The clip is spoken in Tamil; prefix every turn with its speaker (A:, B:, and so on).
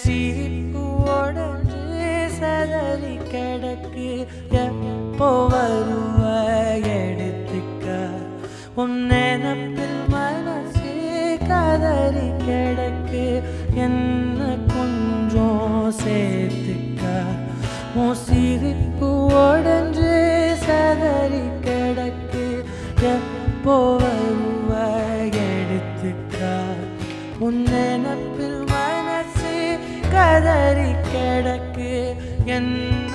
A: சிரிப்பு உடன்று சதறி கிடக்கு எப்போ வருவ எடுத்துக்க உன் நினப்பில் மனசு கதறி கிடக்கு என்ன கொஞ்சம் சேர்த்துக்க உன் சிரிப்பு உடஞ்சு சதறி கிடக்கு எப்போ வருவ எடுத்துக்க உன் நினப்பில் மனசு கதறி கிடக்கு. என்ன